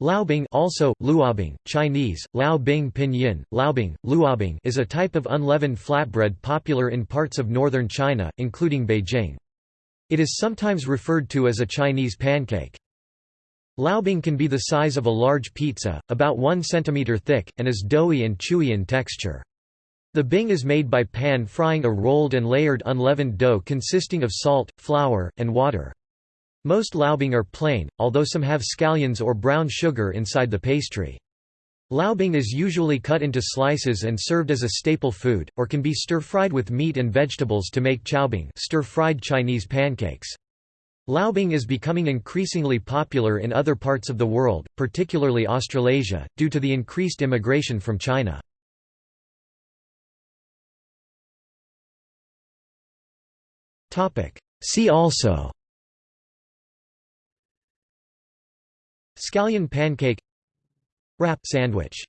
Laobing also, luobing, Chinese, Laobing pinyin, Laobing, luobing is a type of unleavened flatbread popular in parts of northern China, including Beijing. It is sometimes referred to as a Chinese pancake. Laobing can be the size of a large pizza, about 1 cm thick, and is doughy and chewy in texture. The bing is made by pan-frying a rolled and layered unleavened dough consisting of salt, flour, and water. Most laobing are plain, although some have scallions or brown sugar inside the pastry. Laobing is usually cut into slices and served as a staple food, or can be stir-fried with meat and vegetables to make chaobing stir-fried Chinese pancakes. Laobing is becoming increasingly popular in other parts of the world, particularly Australasia, due to the increased immigration from China. See also Scallion pancake Wrap sandwich